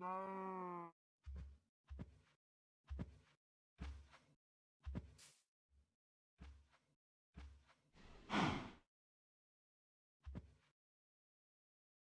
no.